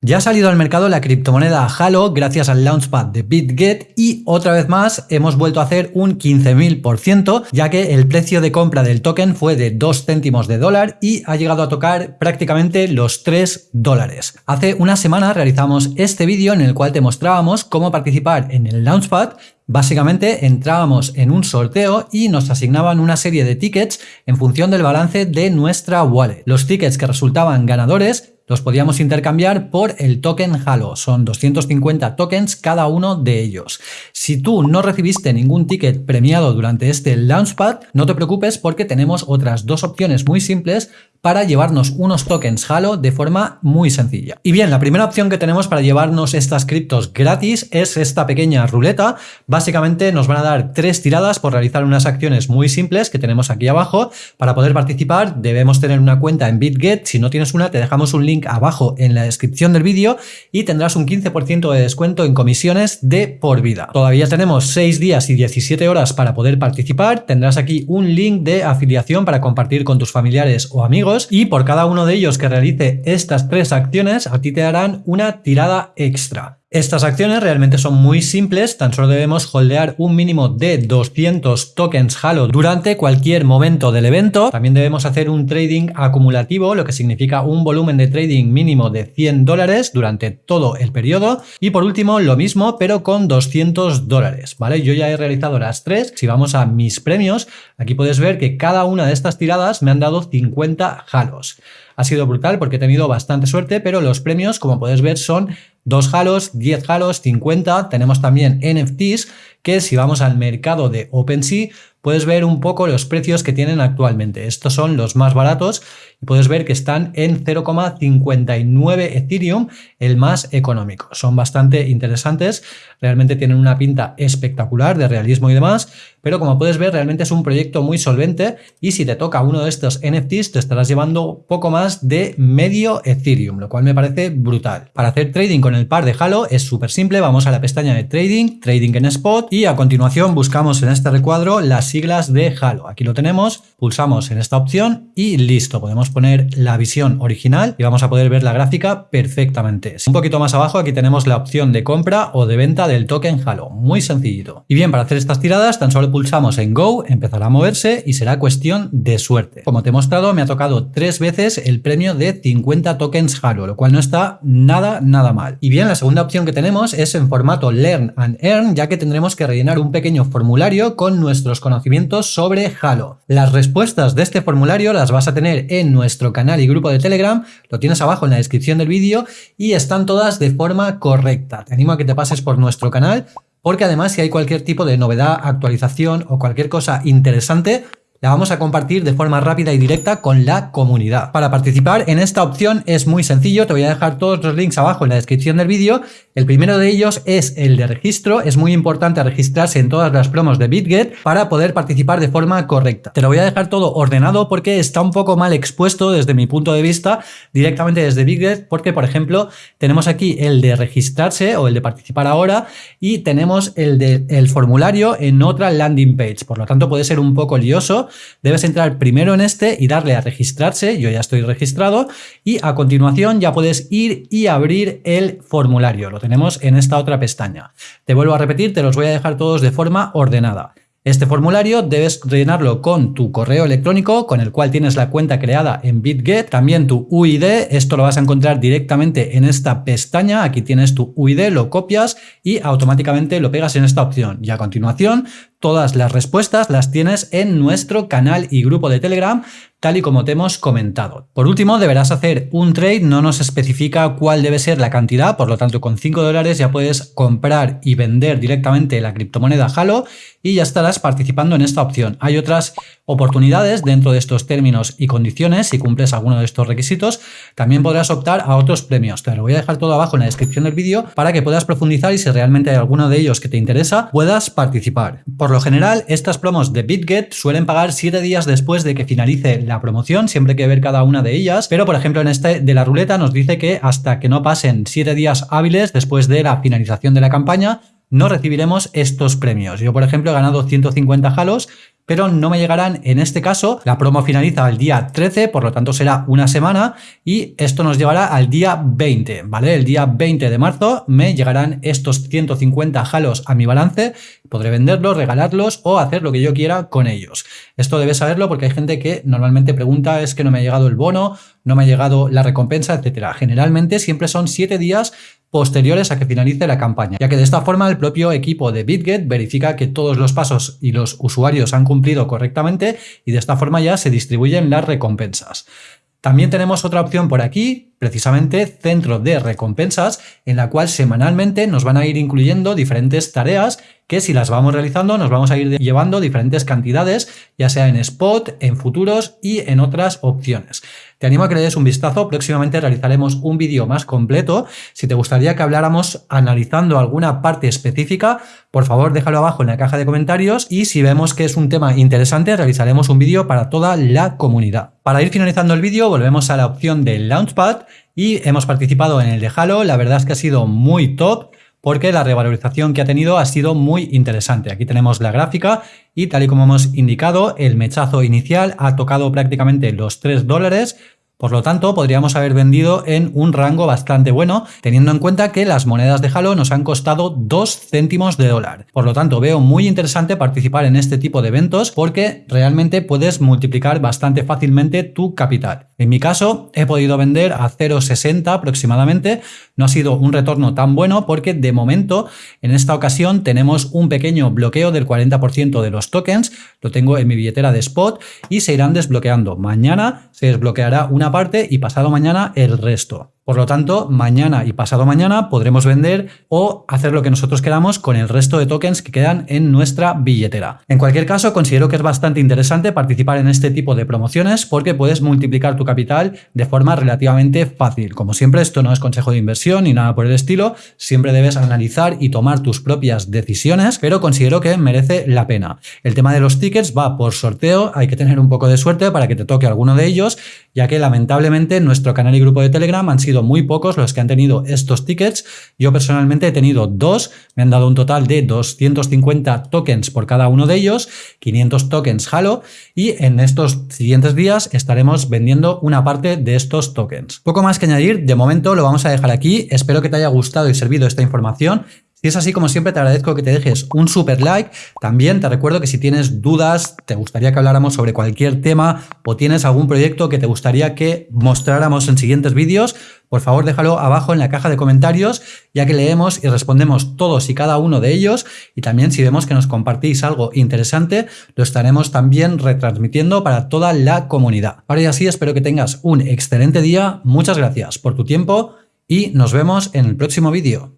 Ya ha salido al mercado la criptomoneda Halo gracias al launchpad de BitGet y otra vez más hemos vuelto a hacer un 15.000% ya que el precio de compra del token fue de 2 céntimos de dólar y ha llegado a tocar prácticamente los 3 dólares. Hace una semana realizamos este vídeo en el cual te mostrábamos cómo participar en el launchpad Básicamente entrábamos en un sorteo y nos asignaban una serie de tickets en función del balance de nuestra wallet. Los tickets que resultaban ganadores los podíamos intercambiar por el token Halo. Son 250 tokens cada uno de ellos. Si tú no recibiste ningún ticket premiado durante este Launchpad, no te preocupes porque tenemos otras dos opciones muy simples para llevarnos unos tokens Halo de forma muy sencilla. Y bien, la primera opción que tenemos para llevarnos estas criptos gratis es esta pequeña ruleta. Básicamente nos van a dar tres tiradas por realizar unas acciones muy simples que tenemos aquí abajo. Para poder participar debemos tener una cuenta en BitGet. Si no tienes una te dejamos un link abajo en la descripción del vídeo y tendrás un 15% de descuento en comisiones de por vida. Todavía tenemos 6 días y 17 horas para poder participar. Tendrás aquí un link de afiliación para compartir con tus familiares o amigos y por cada uno de ellos que realice estas tres acciones a ti te darán una tirada extra. Estas acciones realmente son muy simples, tan solo debemos holdear un mínimo de 200 tokens Halo durante cualquier momento del evento. También debemos hacer un trading acumulativo, lo que significa un volumen de trading mínimo de 100 dólares durante todo el periodo. Y por último, lo mismo, pero con 200 dólares, ¿vale? Yo ya he realizado las tres. Si vamos a mis premios, aquí puedes ver que cada una de estas tiradas me han dado 50 Halos. Ha sido brutal porque he tenido bastante suerte, pero los premios, como puedes ver, son 2 halos, 10 halos, 50. Tenemos también NFTs que si vamos al mercado de OpenSea puedes ver un poco los precios que tienen actualmente. Estos son los más baratos y puedes ver que están en 0,59 Ethereum, el más económico. Son bastante interesantes, realmente tienen una pinta espectacular de realismo y demás, pero como puedes ver realmente es un proyecto muy solvente y si te toca uno de estos NFTs te estarás llevando poco más de medio Ethereum, lo cual me parece brutal. Para hacer trading con el par de Halo es súper simple, vamos a la pestaña de trading, trading en spot y a continuación buscamos en este recuadro las siglas de Halo. Aquí lo tenemos, pulsamos en esta opción y listo, podemos poner la visión original y vamos a poder ver la gráfica perfectamente. Un poquito más abajo aquí tenemos la opción de compra o de venta del token Halo, muy sencillito. Y bien, para hacer estas tiradas tan solo pulsamos en Go, empezará a moverse y será cuestión de suerte. Como te he mostrado, me ha tocado tres veces el premio de 50 tokens Halo, lo cual no está nada, nada mal. Y bien, la segunda opción que tenemos es en formato Learn and Earn, ya que tendremos que rellenar un pequeño formulario con nuestros conocimientos sobre Halo. Las respuestas de este formulario las vas a tener en nuestro canal y grupo de Telegram, lo tienes abajo en la descripción del vídeo y están todas de forma correcta. Te animo a que te pases por nuestro canal porque además si hay cualquier tipo de novedad, actualización o cualquier cosa interesante, la vamos a compartir de forma rápida y directa con la comunidad. Para participar en esta opción es muy sencillo, te voy a dejar todos los links abajo en la descripción del vídeo. El primero de ellos es el de registro, es muy importante registrarse en todas las promos de BitGet para poder participar de forma correcta. Te lo voy a dejar todo ordenado porque está un poco mal expuesto desde mi punto de vista directamente desde BitGet porque por ejemplo tenemos aquí el de registrarse o el de participar ahora y tenemos el de el formulario en otra landing page, por lo tanto puede ser un poco lioso debes entrar primero en este y darle a registrarse, yo ya estoy registrado, y a continuación ya puedes ir y abrir el formulario, lo tenemos en esta otra pestaña. Te vuelvo a repetir, te los voy a dejar todos de forma ordenada. Este formulario debes rellenarlo con tu correo electrónico con el cual tienes la cuenta creada en BitGet, también tu UID, esto lo vas a encontrar directamente en esta pestaña, aquí tienes tu UID, lo copias y automáticamente lo pegas en esta opción y a continuación todas las respuestas las tienes en nuestro canal y grupo de Telegram tal y como te hemos comentado. Por último, deberás hacer un trade, no nos especifica cuál debe ser la cantidad, por lo tanto con 5 dólares ya puedes comprar y vender directamente la criptomoneda Halo y ya estarás participando en esta opción. Hay otras oportunidades dentro de estos términos y condiciones, si cumples alguno de estos requisitos, también podrás optar a otros premios. Te lo voy a dejar todo abajo en la descripción del vídeo para que puedas profundizar y si realmente hay alguno de ellos que te interesa, puedas participar. Lo general, estas promos de BitGet suelen pagar 7 días después de que finalice la promoción, siempre hay que ver cada una de ellas, pero por ejemplo en este de la ruleta nos dice que hasta que no pasen 7 días hábiles después de la finalización de la campaña, no recibiremos estos premios. Yo, por ejemplo, he ganado 150 halos, pero no me llegarán en este caso. La promo finaliza el día 13, por lo tanto será una semana y esto nos llevará al día 20, ¿vale? El día 20 de marzo me llegarán estos 150 halos a mi balance, podré venderlos, regalarlos o hacer lo que yo quiera con ellos. Esto debes saberlo porque hay gente que normalmente pregunta es que no me ha llegado el bono, no me ha llegado la recompensa, etcétera. Generalmente siempre son 7 días posteriores a que finalice la campaña, ya que de esta forma el propio equipo de BitGet verifica que todos los pasos y los usuarios han cumplido correctamente y de esta forma ya se distribuyen las recompensas. También tenemos otra opción por aquí, precisamente centro de recompensas, en la cual semanalmente nos van a ir incluyendo diferentes tareas que si las vamos realizando nos vamos a ir llevando diferentes cantidades, ya sea en spot, en futuros y en otras opciones. Te animo a que le des un vistazo, próximamente realizaremos un vídeo más completo. Si te gustaría que habláramos analizando alguna parte específica, por favor déjalo abajo en la caja de comentarios y si vemos que es un tema interesante realizaremos un vídeo para toda la comunidad. Para ir finalizando el vídeo volvemos a la opción del Launchpad y hemos participado en el de Halo, la verdad es que ha sido muy top porque la revalorización que ha tenido ha sido muy interesante. Aquí tenemos la gráfica y tal y como hemos indicado, el mechazo inicial ha tocado prácticamente los 3 dólares, por lo tanto, podríamos haber vendido en un rango bastante bueno, teniendo en cuenta que las monedas de Halo nos han costado 2 céntimos de dólar. Por lo tanto, veo muy interesante participar en este tipo de eventos porque realmente puedes multiplicar bastante fácilmente tu capital. En mi caso, he podido vender a 0,60 aproximadamente. No ha sido un retorno tan bueno porque de momento, en esta ocasión, tenemos un pequeño bloqueo del 40% de los tokens. Lo tengo en mi billetera de spot y se irán desbloqueando. Mañana se desbloqueará una parte y pasado mañana el resto. Por lo tanto, mañana y pasado mañana podremos vender o hacer lo que nosotros queramos con el resto de tokens que quedan en nuestra billetera. En cualquier caso, considero que es bastante interesante participar en este tipo de promociones porque puedes multiplicar tu capital de forma relativamente fácil. Como siempre, esto no es consejo de inversión ni nada por el estilo, siempre debes analizar y tomar tus propias decisiones, pero considero que merece la pena. El tema de los tickets va por sorteo, hay que tener un poco de suerte para que te toque alguno de ellos, ya que lamentablemente nuestro canal y grupo de Telegram han sido muy pocos los que han tenido estos tickets. Yo personalmente he tenido dos, me han dado un total de 250 tokens por cada uno de ellos, 500 tokens Halo y en estos siguientes días estaremos vendiendo una parte de estos tokens. Poco más que añadir, de momento lo vamos a dejar aquí, espero que te haya gustado y servido esta información. Si es así, como siempre, te agradezco que te dejes un super like. También te recuerdo que si tienes dudas, te gustaría que habláramos sobre cualquier tema o tienes algún proyecto que te gustaría que mostráramos en siguientes vídeos, por favor déjalo abajo en la caja de comentarios, ya que leemos y respondemos todos y cada uno de ellos. Y también si vemos que nos compartís algo interesante, lo estaremos también retransmitiendo para toda la comunidad. Ahora y así, espero que tengas un excelente día. Muchas gracias por tu tiempo y nos vemos en el próximo vídeo.